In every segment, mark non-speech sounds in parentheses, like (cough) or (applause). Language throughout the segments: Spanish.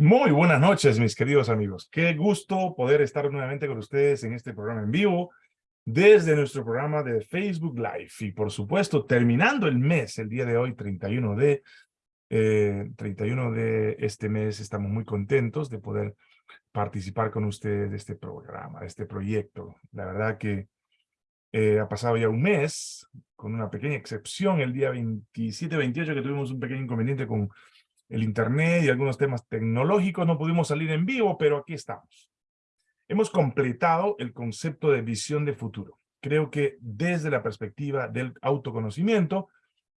Muy buenas noches, mis queridos amigos. Qué gusto poder estar nuevamente con ustedes en este programa en vivo desde nuestro programa de Facebook Live. Y por supuesto, terminando el mes, el día de hoy, 31 de, eh, 31 de este mes, estamos muy contentos de poder participar con ustedes de este programa, de este proyecto. La verdad que eh, ha pasado ya un mes, con una pequeña excepción, el día 27-28 que tuvimos un pequeño inconveniente con el internet y algunos temas tecnológicos, no pudimos salir en vivo, pero aquí estamos. Hemos completado el concepto de visión de futuro. Creo que desde la perspectiva del autoconocimiento,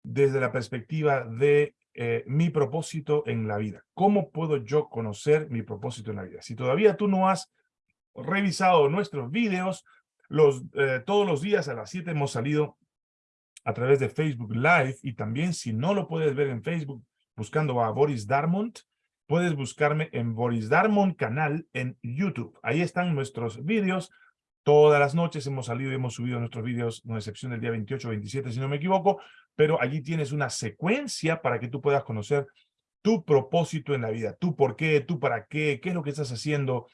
desde la perspectiva de eh, mi propósito en la vida. ¿Cómo puedo yo conocer mi propósito en la vida? Si todavía tú no has revisado nuestros videos, los, eh, todos los días a las 7 hemos salido a través de Facebook Live y también si no lo puedes ver en Facebook, buscando a Boris Darmont, puedes buscarme en Boris Darmont canal en YouTube. Ahí están nuestros vídeos. Todas las noches hemos salido y hemos subido nuestros vídeos, no excepción del día 28 27, si no me equivoco, pero allí tienes una secuencia para que tú puedas conocer tu propósito en la vida, tú por qué, tú para qué, qué es lo que estás haciendo,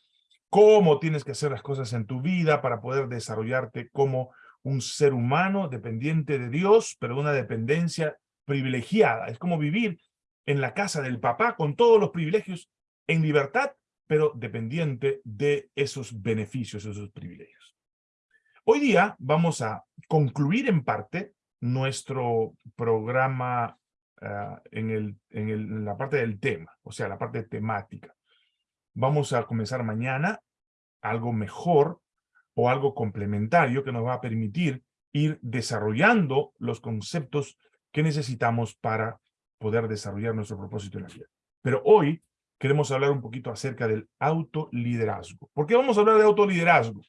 cómo tienes que hacer las cosas en tu vida para poder desarrollarte como un ser humano dependiente de Dios, pero una dependencia privilegiada. Es como vivir en la casa del papá con todos los privilegios en libertad, pero dependiente de esos beneficios, esos privilegios. Hoy día vamos a concluir en parte nuestro programa ah, en, el, en, el, en la parte del tema, o sea, la parte temática. Vamos a comenzar mañana algo mejor o algo complementario que nos va a permitir ir desarrollando los conceptos que necesitamos para poder desarrollar nuestro propósito en la vida. Pero hoy queremos hablar un poquito acerca del autoliderazgo. ¿Por qué vamos a hablar de autoliderazgo?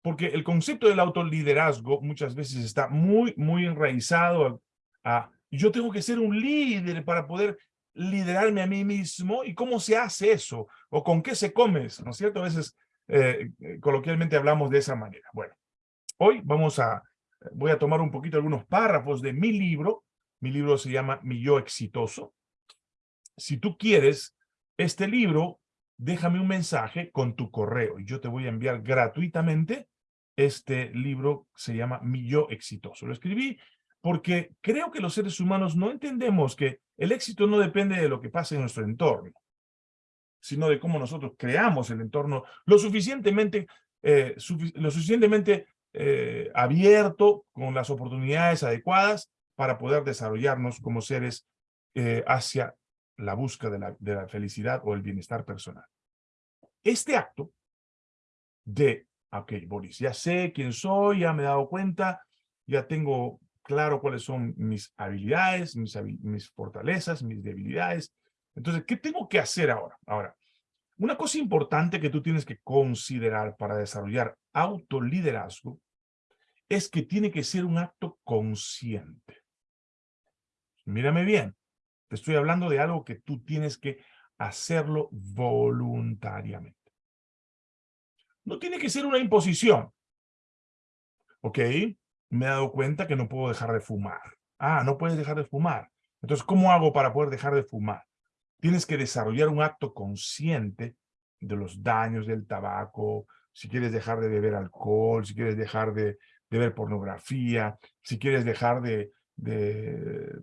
Porque el concepto del autoliderazgo muchas veces está muy, muy enraizado a, yo tengo que ser un líder para poder liderarme a mí mismo. ¿Y cómo se hace eso? ¿O con qué se come? ¿No es cierto? A veces eh, eh, coloquialmente hablamos de esa manera. Bueno, hoy vamos a, voy a tomar un poquito algunos párrafos de mi libro, mi libro se llama Mi Yo Exitoso. Si tú quieres este libro, déjame un mensaje con tu correo y yo te voy a enviar gratuitamente este libro se llama Mi Yo Exitoso. Lo escribí porque creo que los seres humanos no entendemos que el éxito no depende de lo que pasa en nuestro entorno, sino de cómo nosotros creamos el entorno lo suficientemente, eh, lo suficientemente eh, abierto, con las oportunidades adecuadas, para poder desarrollarnos como seres eh, hacia la búsqueda de la, felicidad o el bienestar personal. Este acto de, ok, Boris, ya sé quién soy, ya me he dado cuenta, ya tengo claro cuáles son mis habilidades, mis, mis fortalezas, mis debilidades. Entonces, ¿qué tengo que hacer ahora? Ahora, una cosa importante que tú tienes que considerar para desarrollar autoliderazgo es que tiene que ser un acto consciente. Mírame bien, te estoy hablando de algo que tú tienes que hacerlo voluntariamente. No tiene que ser una imposición. ¿Ok? Me he dado cuenta que no puedo dejar de fumar. Ah, no puedes dejar de fumar. Entonces, ¿cómo hago para poder dejar de fumar? Tienes que desarrollar un acto consciente de los daños del tabaco, si quieres dejar de beber alcohol, si quieres dejar de, de ver pornografía, si quieres dejar de, de,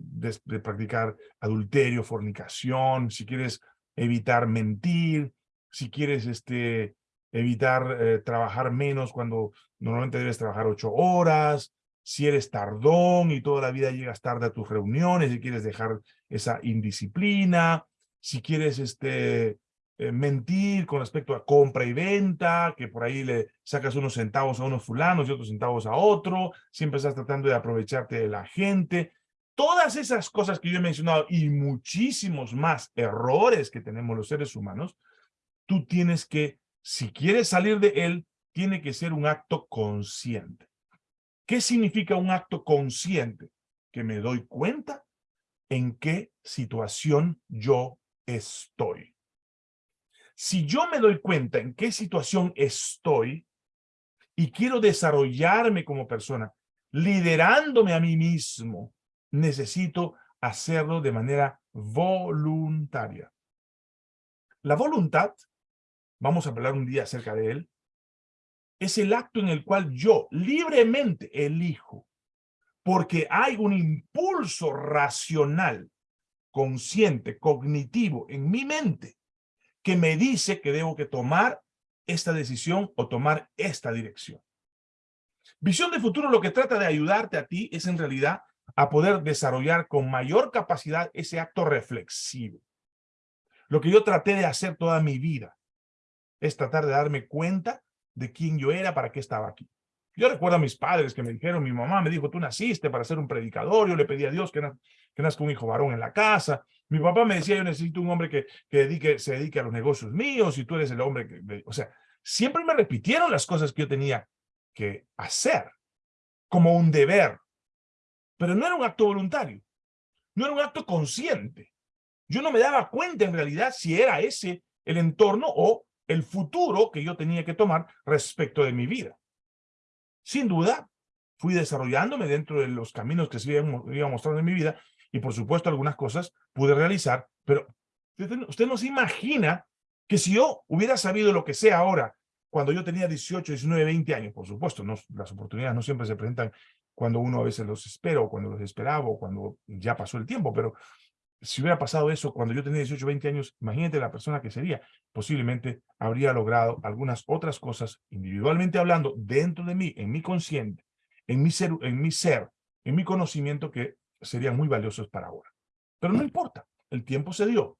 practicar adulterio, fornicación, si quieres evitar mentir, si quieres este, evitar eh, trabajar menos cuando normalmente debes trabajar ocho horas, si eres tardón y toda la vida llegas tarde a tus reuniones y quieres dejar esa indisciplina, si quieres este, eh, mentir con respecto a compra y venta, que por ahí le sacas unos centavos a unos fulanos y otros centavos a otro, siempre estás tratando de aprovecharte de la gente. Todas esas cosas que yo he mencionado y muchísimos más errores que tenemos los seres humanos, tú tienes que, si quieres salir de él, tiene que ser un acto consciente. ¿Qué significa un acto consciente? Que me doy cuenta en qué situación yo estoy. Si yo me doy cuenta en qué situación estoy y quiero desarrollarme como persona, liderándome a mí mismo, necesito hacerlo de manera voluntaria. La voluntad, vamos a hablar un día acerca de él, es el acto en el cual yo libremente elijo, porque hay un impulso racional, consciente, cognitivo en mi mente, que me dice que debo que tomar esta decisión o tomar esta dirección. Visión de futuro lo que trata de ayudarte a ti es en realidad a poder desarrollar con mayor capacidad ese acto reflexivo. Lo que yo traté de hacer toda mi vida es tratar de darme cuenta de quién yo era, para qué estaba aquí. Yo recuerdo a mis padres que me dijeron, mi mamá me dijo, tú naciste para ser un predicador, yo le pedí a Dios que, que nazca un hijo varón en la casa. Mi papá me decía, yo necesito un hombre que, que se dedique a los negocios míos y tú eres el hombre que... O sea, siempre me repitieron las cosas que yo tenía que hacer como un deber. Pero no era un acto voluntario, no era un acto consciente. Yo no me daba cuenta en realidad si era ese el entorno o el futuro que yo tenía que tomar respecto de mi vida. Sin duda, fui desarrollándome dentro de los caminos que se iban mostrando en mi vida y por supuesto algunas cosas pude realizar, pero usted no se imagina que si yo hubiera sabido lo que sé ahora, cuando yo tenía 18, 19, 20 años, por supuesto, no, las oportunidades no siempre se presentan cuando uno a veces los espera o cuando los esperaba o cuando ya pasó el tiempo, pero si hubiera pasado eso cuando yo tenía 18, 20 años, imagínate la persona que sería. Posiblemente habría logrado algunas otras cosas, individualmente hablando, dentro de mí, en mi consciente, en mi ser, en mi, ser, en mi conocimiento, que serían muy valiosos para ahora. Pero no importa, el tiempo se dio.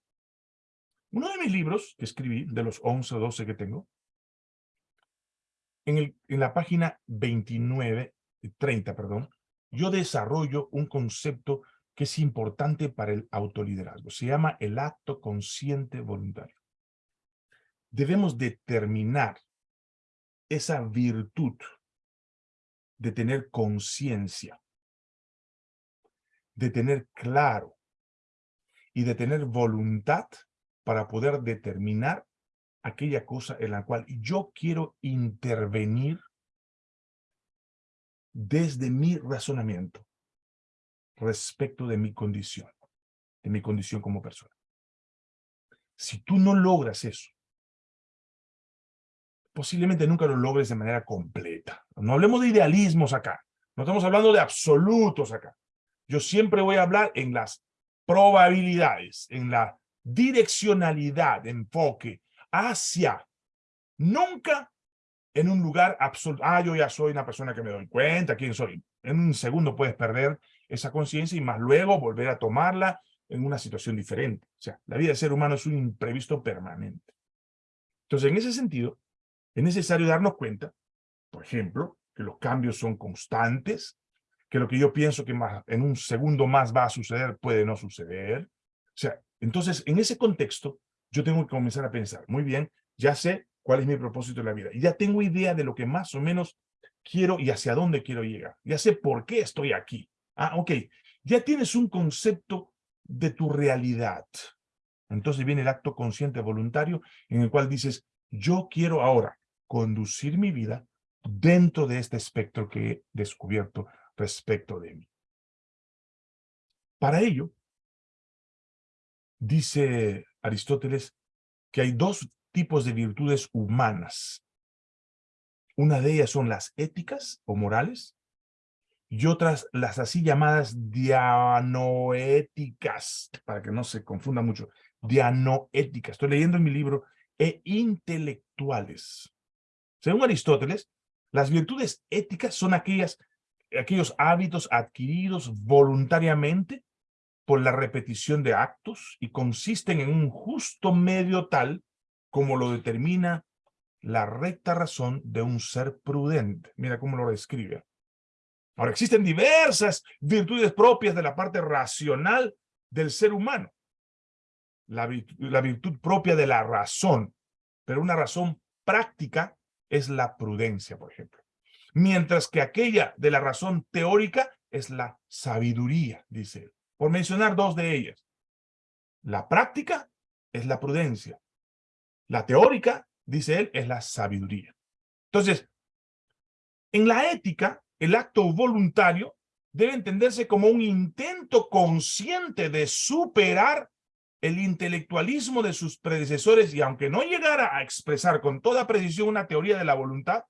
Uno de mis libros que escribí, de los 11 o 12 que tengo, en, el, en la página 29, 30, perdón, yo desarrollo un concepto que es importante para el autoliderazgo. Se llama el acto consciente voluntario. Debemos determinar esa virtud de tener conciencia, de tener claro y de tener voluntad para poder determinar aquella cosa en la cual yo quiero intervenir desde mi razonamiento respecto de mi condición, de mi condición como persona. Si tú no logras eso, posiblemente nunca lo logres de manera completa. No hablemos de idealismos acá, no estamos hablando de absolutos acá. Yo siempre voy a hablar en las probabilidades, en la direccionalidad, enfoque hacia, nunca en un lugar absoluto. Ah, yo ya soy una persona que me doy cuenta, quién soy. En un segundo puedes perder esa conciencia y más luego volver a tomarla en una situación diferente. O sea, la vida del ser humano es un imprevisto permanente. Entonces, en ese sentido, es necesario darnos cuenta, por ejemplo, que los cambios son constantes, que lo que yo pienso que más, en un segundo más va a suceder puede no suceder. O sea, entonces, en ese contexto, yo tengo que comenzar a pensar, muy bien, ya sé cuál es mi propósito en la vida, y ya tengo idea de lo que más o menos quiero y hacia dónde quiero llegar. Ya sé por qué estoy aquí. Ah, ok. Ya tienes un concepto de tu realidad. Entonces viene el acto consciente voluntario en el cual dices, yo quiero ahora conducir mi vida dentro de este espectro que he descubierto respecto de mí. Para ello, dice Aristóteles que hay dos tipos de virtudes humanas. Una de ellas son las éticas o morales y otras las así llamadas dianoéticas, para que no se confunda mucho, dianoéticas. Estoy leyendo en mi libro, e intelectuales. Según Aristóteles, las virtudes éticas son aquellas, aquellos hábitos adquiridos voluntariamente por la repetición de actos y consisten en un justo medio tal como lo determina la recta razón de un ser prudente. Mira cómo lo describe. Ahora, existen diversas virtudes propias de la parte racional del ser humano. La virtud, propia de la razón, pero una razón práctica es la prudencia, por ejemplo. Mientras que aquella de la razón teórica es la sabiduría, dice él. Por mencionar dos de ellas. La práctica es la prudencia. La teórica, dice él, es la sabiduría. Entonces, en la ética, el acto voluntario debe entenderse como un intento consciente de superar el intelectualismo de sus predecesores y aunque no llegara a expresar con toda precisión una teoría de la voluntad,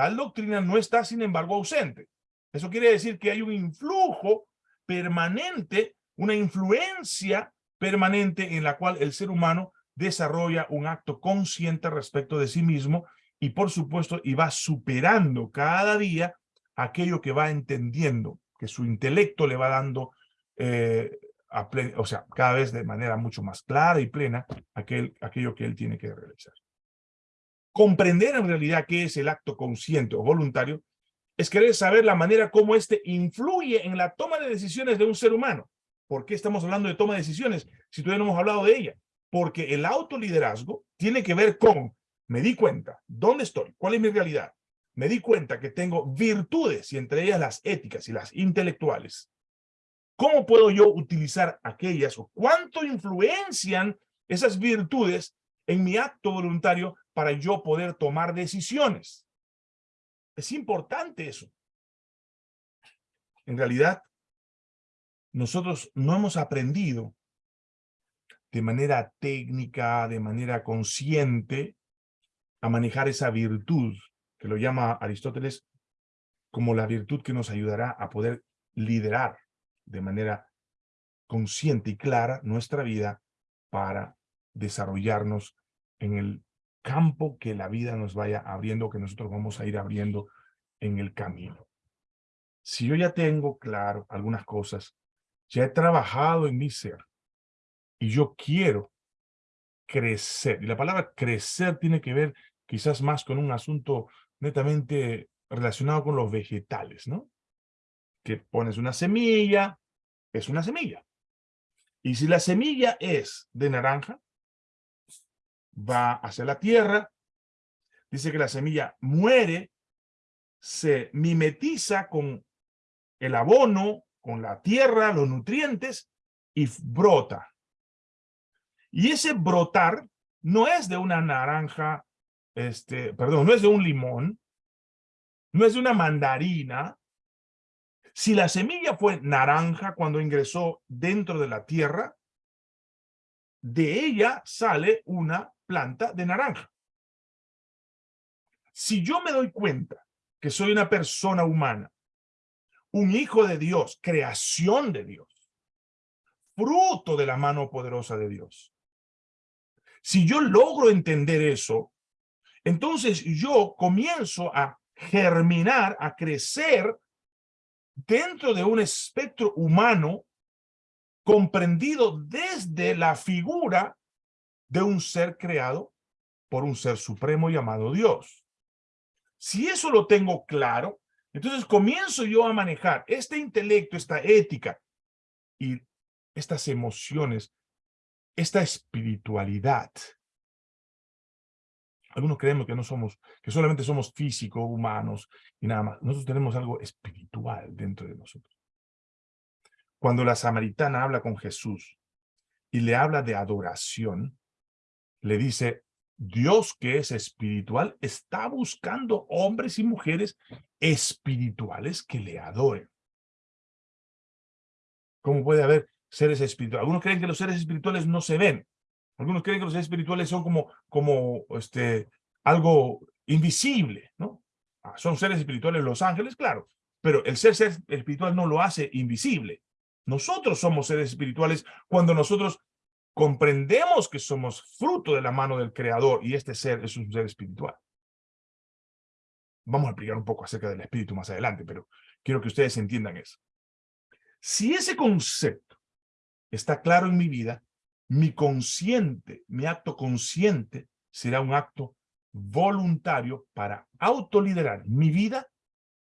tal doctrina no está sin embargo ausente. Eso quiere decir que hay un influjo permanente, una influencia permanente en la cual el ser humano desarrolla un acto consciente respecto de sí mismo y por supuesto y va superando cada día aquello que va entendiendo, que su intelecto le va dando eh, o sea, cada vez de manera mucho más clara y plena aquel, aquello que él tiene que realizar. Comprender en realidad qué es el acto consciente o voluntario es querer saber la manera como éste influye en la toma de decisiones de un ser humano. ¿Por qué estamos hablando de toma de decisiones si todavía no hemos hablado de ella? Porque el autoliderazgo tiene que ver con, me di cuenta, ¿dónde estoy? ¿Cuál es mi realidad? Me di cuenta que tengo virtudes y entre ellas las éticas y las intelectuales ¿Cómo puedo yo utilizar aquellas o cuánto influencian esas virtudes en mi acto voluntario para yo poder tomar decisiones? Es importante eso. En realidad, nosotros no hemos aprendido de manera técnica, de manera consciente, a manejar esa virtud, que lo llama Aristóteles como la virtud que nos ayudará a poder liderar de manera consciente y clara nuestra vida para desarrollarnos en el campo que la vida nos vaya abriendo, que nosotros vamos a ir abriendo en el camino. Si yo ya tengo claro algunas cosas, ya he trabajado en mi ser y yo quiero crecer, y la palabra crecer tiene que ver quizás más con un asunto netamente relacionado con los vegetales, ¿no? Que pones una semilla, es una semilla. Y si la semilla es de naranja, va hacia la tierra, dice que la semilla muere, se mimetiza con el abono, con la tierra, los nutrientes, y brota. Y ese brotar no es de una naranja, este, perdón, no es de un limón, no es de una mandarina, si la semilla fue naranja cuando ingresó dentro de la tierra, de ella sale una planta de naranja. Si yo me doy cuenta que soy una persona humana, un hijo de Dios, creación de Dios, fruto de la mano poderosa de Dios. Si yo logro entender eso, entonces yo comienzo a germinar, a crecer dentro de un espectro humano comprendido desde la figura de un ser creado por un ser supremo llamado Dios. Si eso lo tengo claro, entonces comienzo yo a manejar este intelecto, esta ética y estas emociones, esta espiritualidad algunos creemos que no somos, que solamente somos físicos, humanos y nada más. Nosotros tenemos algo espiritual dentro de nosotros. Cuando la samaritana habla con Jesús y le habla de adoración, le dice, Dios que es espiritual está buscando hombres y mujeres espirituales que le adoren. ¿Cómo puede haber seres espirituales? Algunos creen que los seres espirituales no se ven. Algunos creen que los seres espirituales son como, como este, algo invisible, ¿no? Ah, son seres espirituales los ángeles, claro, pero el ser, ser espiritual no lo hace invisible. Nosotros somos seres espirituales cuando nosotros comprendemos que somos fruto de la mano del Creador y este ser es un ser espiritual. Vamos a explicar un poco acerca del espíritu más adelante, pero quiero que ustedes entiendan eso. Si ese concepto está claro en mi vida, mi consciente, mi acto consciente será un acto voluntario para autoliderar mi vida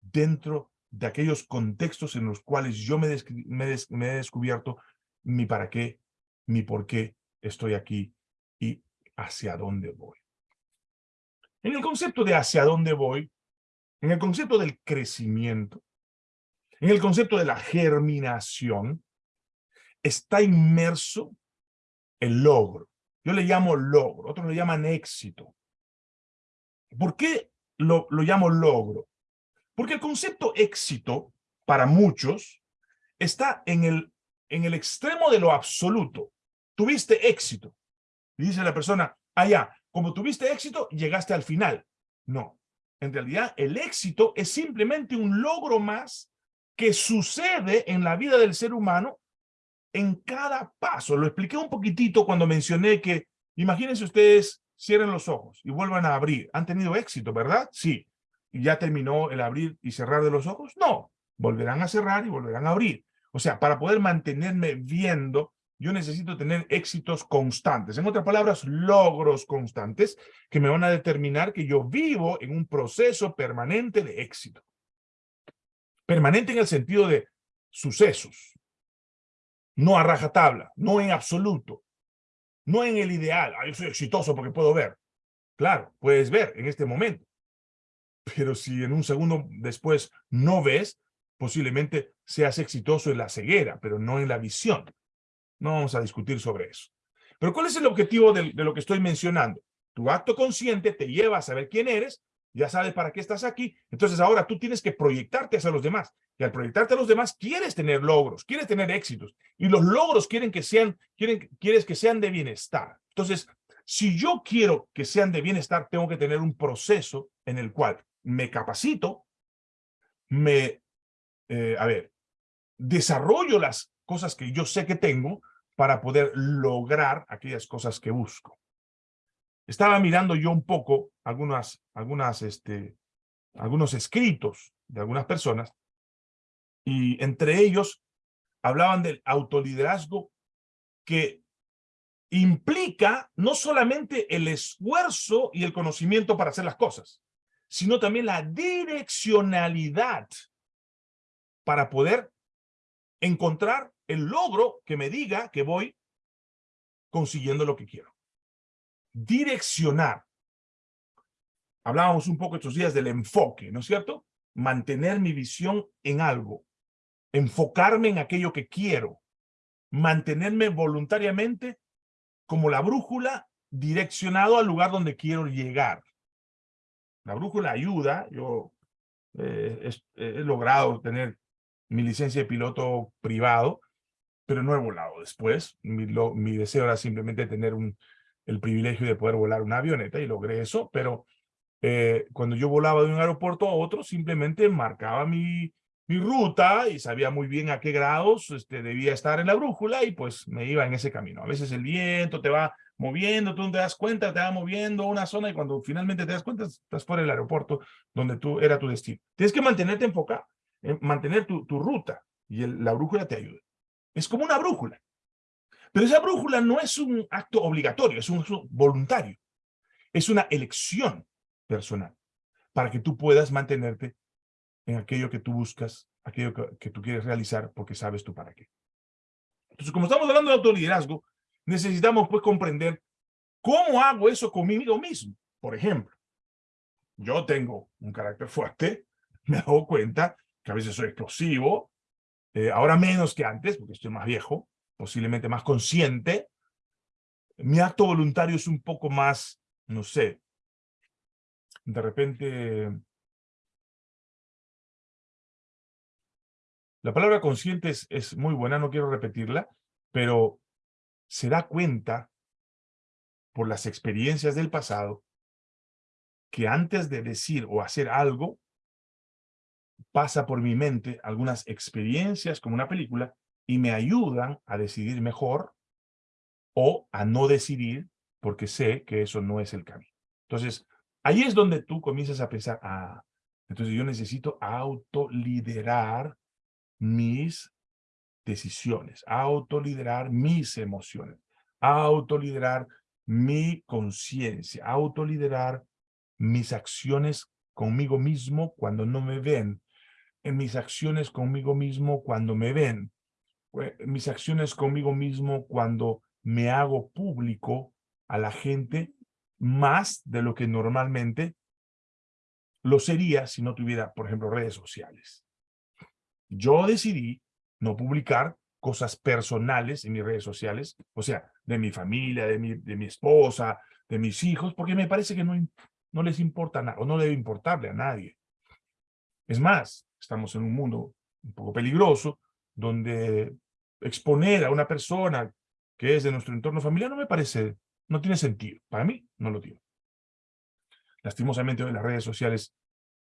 dentro de aquellos contextos en los cuales yo me, me, he descubierto mi para qué, mi por qué estoy aquí y hacia dónde voy. En el concepto de hacia dónde voy, en el concepto del crecimiento, en el concepto de la germinación, está inmerso el logro. Yo le llamo logro, otros le llaman éxito. ¿Por qué lo, lo llamo logro? Porque el concepto éxito, para muchos, está en el, en el extremo de lo absoluto. Tuviste éxito. Y dice la persona, ah, ya, como tuviste éxito, llegaste al final. No, en realidad el éxito es simplemente un logro más que sucede en la vida del ser humano en cada paso. Lo expliqué un poquitito cuando mencioné que, imagínense ustedes, cierren los ojos y vuelvan a abrir. Han tenido éxito, ¿verdad? Sí. ¿Y ya terminó el abrir y cerrar de los ojos? No. Volverán a cerrar y volverán a abrir. O sea, para poder mantenerme viendo, yo necesito tener éxitos constantes. En otras palabras, logros constantes que me van a determinar que yo vivo en un proceso permanente de éxito. Permanente en el sentido de sucesos. No a rajatabla, no en absoluto. No en el ideal. Ah, yo soy exitoso porque puedo ver. Claro, puedes ver en este momento. Pero si en un segundo después no ves, posiblemente seas exitoso en la ceguera, pero no en la visión. No vamos a discutir sobre eso. Pero ¿cuál es el objetivo de, lo que estoy mencionando? Tu acto consciente te lleva a saber quién eres, ya sabes para qué estás aquí, entonces ahora tú tienes que proyectarte hacia los demás. Y al proyectarte a los demás, quieres tener logros, quieres tener éxitos. Y los logros quieren que sean, quieren, quieres que sean de bienestar. Entonces, si yo quiero que sean de bienestar, tengo que tener un proceso en el cual me capacito, me, eh, a ver, desarrollo las cosas que yo sé que tengo para poder lograr aquellas cosas que busco. Estaba mirando yo un poco algunas, algunas, este, algunos escritos de algunas personas y entre ellos hablaban del autoliderazgo que implica no solamente el esfuerzo y el conocimiento para hacer las cosas, sino también la direccionalidad para poder encontrar el logro que me diga que voy consiguiendo lo que quiero. Direccionar. Hablábamos un poco estos días del enfoque, ¿no es cierto? Mantener mi visión en algo. Enfocarme en aquello que quiero. Mantenerme voluntariamente como la brújula direccionado al lugar donde quiero llegar. La brújula ayuda. Yo eh, he logrado tener mi licencia de piloto privado pero no he volado después. Mi, deseo era simplemente tener el privilegio de poder volar una avioneta y logré eso, pero eh, cuando yo volaba de un aeropuerto a otro, simplemente marcaba mi, ruta y sabía muy bien a qué grados este, debía estar en la brújula y pues me iba en ese camino. A veces el viento te va moviendo, tú no te das cuenta, te va moviendo una zona y cuando finalmente te das cuenta estás fuera del aeropuerto donde tú era tu destino. Tienes que mantenerte enfocado, eh, mantener tu, ruta y la brújula te ayuda. Es como una brújula. Pero esa brújula no es un acto obligatorio, es un acto voluntario. Es una elección personal para que tú puedas mantenerte en aquello que tú buscas, aquello que, tú quieres realizar porque sabes tú para qué. Entonces, como estamos hablando de autoliderazgo, necesitamos pues comprender cómo hago eso conmigo mismo. Por ejemplo, yo tengo un carácter fuerte, (laughs) me hago cuenta que a veces soy explosivo, eh, ahora menos que antes, porque estoy más viejo, posiblemente más consciente. Mi acto voluntario es un poco más, no sé, de repente... La palabra consciente es, es muy buena, no quiero repetirla, pero se da cuenta por las experiencias del pasado que antes de decir o hacer algo, pasa por mi mente algunas experiencias como una película y me ayudan a decidir mejor o a no decidir porque sé que eso no es el camino. Entonces, ahí es donde tú comienzas a pensar, ah, entonces yo necesito autoliderar mis decisiones, autoliderar mis emociones, autoliderar mi conciencia, autoliderar mis acciones conmigo mismo cuando no me ven en mis acciones conmigo mismo cuando me ven, mis acciones conmigo mismo cuando me hago público a la gente más de lo que normalmente lo sería si no tuviera, por ejemplo, redes sociales. Yo decidí no publicar cosas personales en mis redes sociales, o sea, de mi familia, de mi, de mi esposa, de mis hijos, porque me parece que no, no les importa nada, o no debe importarle a nadie. Es más, estamos en un mundo un poco peligroso, donde exponer a una persona que es de nuestro entorno familiar, no me parece, no tiene sentido. Para mí, no lo tiene. Lastimosamente hoy las redes sociales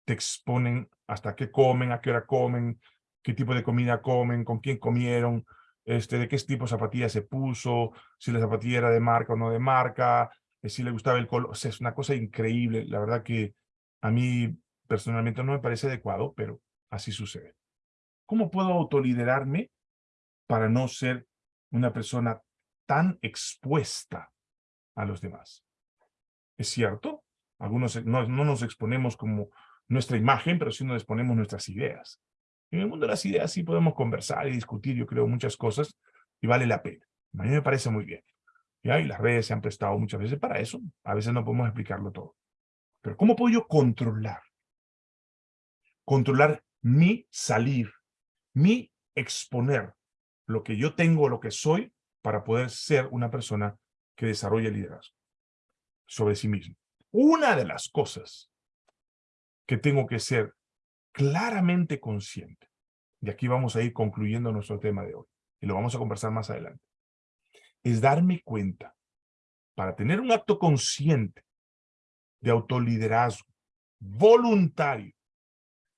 te exponen hasta qué comen, a qué hora comen, qué tipo de comida comen, con quién comieron, este, de qué tipo de zapatilla se puso, si la zapatilla era de marca o no de marca, eh, si le gustaba el color. O sea, es una cosa increíble. La verdad que a mí personalmente no me parece adecuado, pero así sucede. ¿Cómo puedo autoliderarme para no ser una persona tan expuesta a los demás? ¿Es cierto? Algunos no, no nos exponemos como nuestra imagen, pero sí nos exponemos nuestras ideas. En el mundo de las ideas sí podemos conversar y discutir, yo creo, muchas cosas, y vale la pena. A mí me parece muy bien. Y las redes se han prestado muchas veces para eso. A veces no podemos explicarlo todo. Pero ¿cómo puedo yo controlar? Controlar mi salir, mi exponer lo que yo tengo, lo que soy, para poder ser una persona que desarrolle liderazgo sobre sí mismo. Una de las cosas que tengo que ser claramente consciente, y aquí vamos a ir concluyendo nuestro tema de hoy, y lo vamos a conversar más adelante, es darme cuenta, para tener un acto consciente de autoliderazgo, voluntario,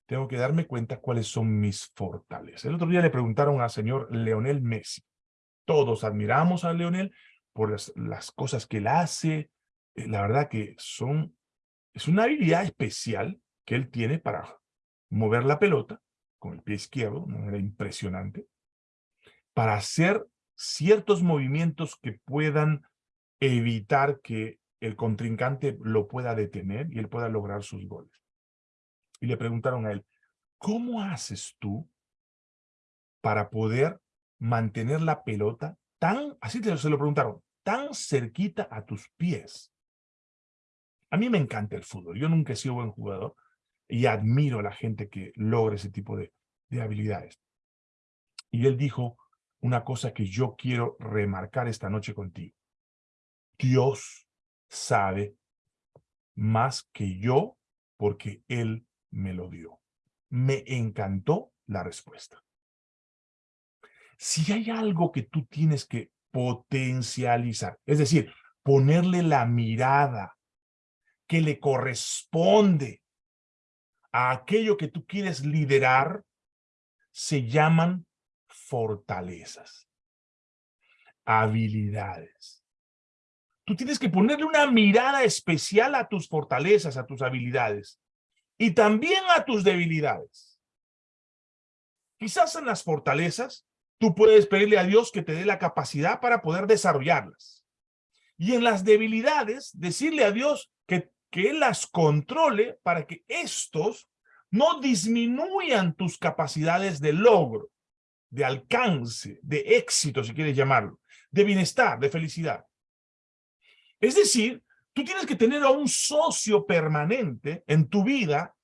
tengo que darme cuenta cuáles son mis fortalezas. El otro día le preguntaron al señor Leonel Messi. Todos admiramos a Leonel por las, cosas que él hace. Eh, la verdad que son, es una habilidad especial que él tiene para mover la pelota con el pie izquierdo, de manera impresionante, para hacer ciertos movimientos que puedan evitar que el contrincante lo pueda detener y él pueda lograr sus goles. Y le preguntaron a él, ¿cómo haces tú para poder mantener la pelota tan, así se lo preguntaron, tan cerquita a tus pies? A mí me encanta el fútbol, yo nunca he sido buen jugador y admiro a la gente que logra ese tipo de, de habilidades. Y él dijo una cosa que yo quiero remarcar esta noche contigo. Dios sabe más que yo porque Él me lo dio. Me encantó la respuesta. Si hay algo que tú tienes que potencializar, es decir, ponerle la mirada que le corresponde a aquello que tú quieres liderar, se llaman fortalezas, habilidades. Tú tienes que ponerle una mirada especial a tus fortalezas, a tus habilidades y también a tus debilidades. Quizás en las fortalezas, tú puedes pedirle a Dios que te dé la capacidad para poder desarrollarlas. Y en las debilidades, decirle a Dios que, que Él las controle para que estos no disminuyan tus capacidades de logro, de alcance, de éxito, si quieres llamarlo, de bienestar, de felicidad. Es decir, Tú tienes que tener a un socio permanente en tu vida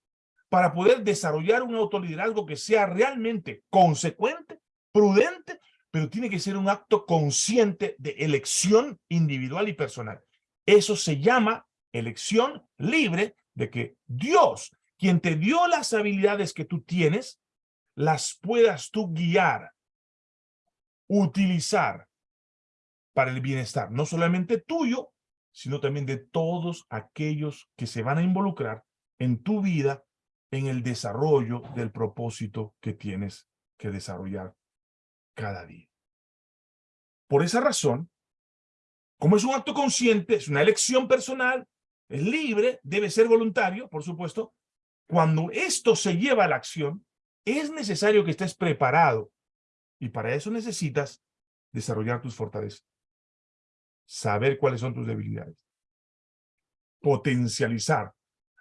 para poder desarrollar un autoliderazgo que sea realmente consecuente, prudente, pero tiene que ser un acto consciente de elección individual y personal. Eso se llama elección libre de que Dios, quien te dio las habilidades que tú tienes, las puedas tú guiar, utilizar para el bienestar, no solamente tuyo, sino también de todos aquellos que se van a involucrar en tu vida en el desarrollo del propósito que tienes que desarrollar cada día. Por esa razón, como es un acto consciente, es una elección personal, es libre, debe ser voluntario, por supuesto, cuando esto se lleva a la acción, es necesario que estés preparado y para eso necesitas desarrollar tus fortalezas saber cuáles son tus debilidades, potencializar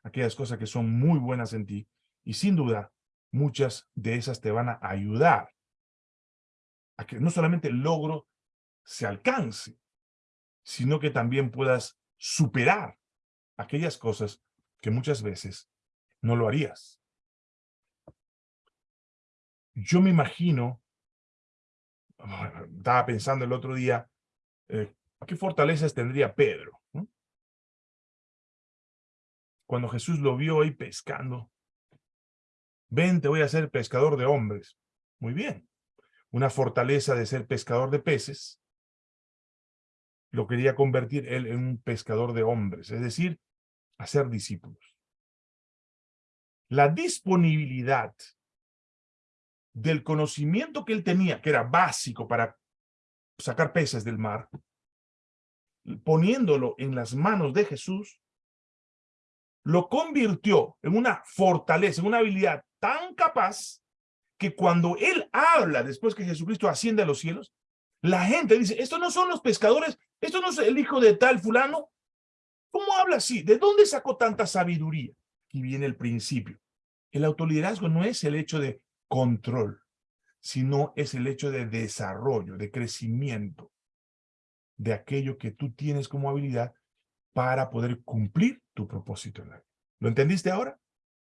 aquellas cosas que son muy buenas en ti y sin duda muchas de esas te van a ayudar a que no solamente el logro se alcance, sino que también puedas superar aquellas cosas que muchas veces no lo harías. Yo me imagino, estaba pensando el otro día, eh, ¿Qué fortalezas tendría Pedro? Cuando Jesús lo vio ahí pescando. Ven, te voy a ser pescador de hombres. Muy bien. Una fortaleza de ser pescador de peces lo quería convertir él en un pescador de hombres, es decir, hacer discípulos. La disponibilidad del conocimiento que él tenía, que era básico para sacar peces del mar, poniéndolo en las manos de Jesús, lo convirtió en una fortaleza, en una habilidad tan capaz que cuando él habla después que Jesucristo asciende a los cielos, la gente dice, estos no son los pescadores, esto no es el hijo de tal fulano. ¿Cómo habla así? ¿De dónde sacó tanta sabiduría? Aquí viene el principio. El autoliderazgo no es el hecho de control, sino es el hecho de desarrollo, de crecimiento de aquello que tú tienes como habilidad para poder cumplir tu propósito en la vida. ¿Lo entendiste ahora?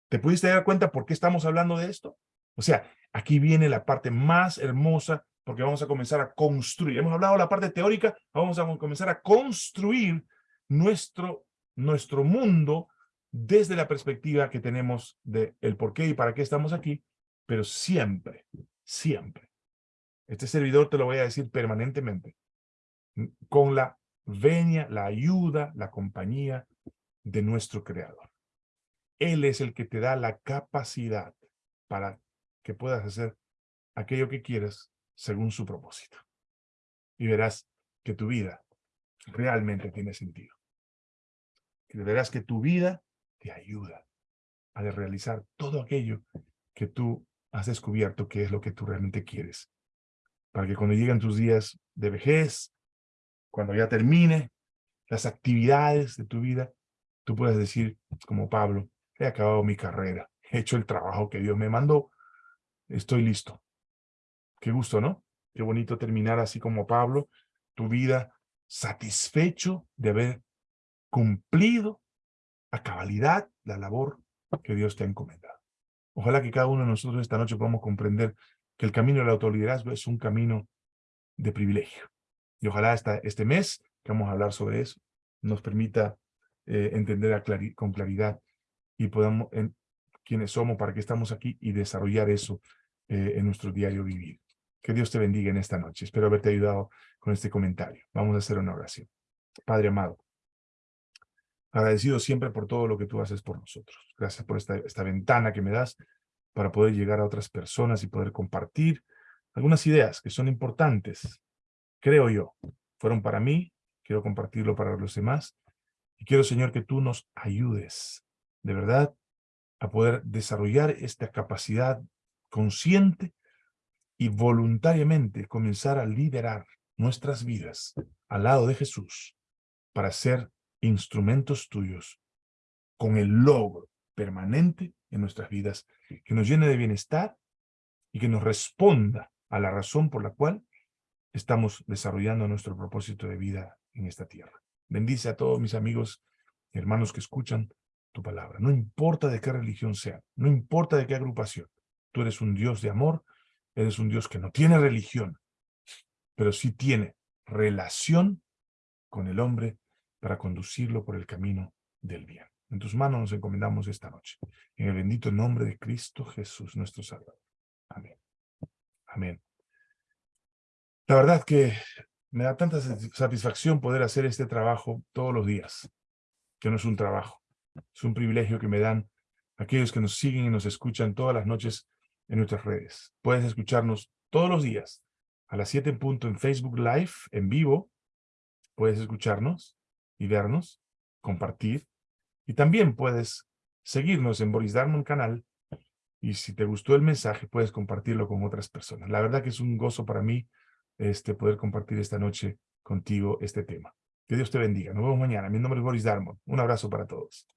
¿Te pudiste dar cuenta por qué estamos hablando de esto? O sea, aquí viene la parte más hermosa porque vamos a comenzar a construir. Hemos hablado de la parte teórica, vamos a comenzar a construir nuestro, nuestro mundo desde la perspectiva que tenemos de el por qué y para qué estamos aquí, pero siempre, siempre. Este servidor te lo voy a decir permanentemente, con la venia, la ayuda, la compañía de nuestro Creador. Él es el que te da la capacidad para que puedas hacer aquello que quieras según su propósito. Y verás que tu vida realmente tiene sentido. Y verás que tu vida te ayuda a realizar todo aquello que tú has descubierto que es lo que tú realmente quieres. Para que cuando lleguen tus días de vejez, cuando ya termine las actividades de tu vida, tú puedas decir, como Pablo, he acabado mi carrera, he hecho el trabajo que Dios me mandó, estoy listo. Qué gusto, ¿no? Qué bonito terminar así como Pablo, tu vida satisfecho de haber cumplido a cabalidad la labor que Dios te ha encomendado. Ojalá que cada uno de nosotros esta noche podamos comprender que el camino del autoliderazgo es un camino de privilegio. Y ojalá esta, este mes, que vamos a hablar sobre eso, nos permita eh, entender con claridad y podamos, en, quiénes somos, para qué estamos aquí y desarrollar eso eh, en nuestro diario vivir. Que Dios te bendiga en esta noche. Espero haberte ayudado con este comentario. Vamos a hacer una oración. Padre amado, agradecido siempre por todo lo que tú haces por nosotros. Gracias por esta, esta ventana que me das para poder llegar a otras personas y poder compartir algunas ideas que son importantes, creo yo. Fueron para mí, quiero compartirlo para los demás. Y quiero, Señor, que tú nos ayudes, de verdad, a poder desarrollar esta capacidad consciente y voluntariamente comenzar a liderar nuestras vidas al lado de Jesús para ser instrumentos tuyos con el logro permanente en nuestras vidas, que nos llene de bienestar y que nos responda a la razón por la cual estamos desarrollando nuestro propósito de vida en esta tierra. Bendice a todos mis amigos y hermanos que escuchan tu palabra. No importa de qué religión sea, no importa de qué agrupación, Tú eres un Dios de amor, eres un Dios que no tiene religión, pero sí tiene relación con el hombre para conducirlo por el camino del bien. En tus manos nos encomendamos esta noche. En el bendito nombre de Cristo Jesús, nuestro Salvador. Amén. Amén. La verdad que me da tanta satisfacción poder hacer este trabajo todos los días, que no es un trabajo, es un privilegio que me dan aquellos que nos siguen y nos escuchan todas las noches en nuestras redes. Puedes escucharnos todos los días a las 7 en punto en Facebook Live, en vivo. Puedes escucharnos y vernos, compartir. Y también puedes seguirnos en Boris Darmon canal. Y si te gustó el mensaje, puedes compartirlo con otras personas. La verdad que es un gozo para mí este, poder compartir esta noche contigo este tema. Que Dios te bendiga. Nos vemos mañana. Mi nombre es Boris Darmon. Un abrazo para todos.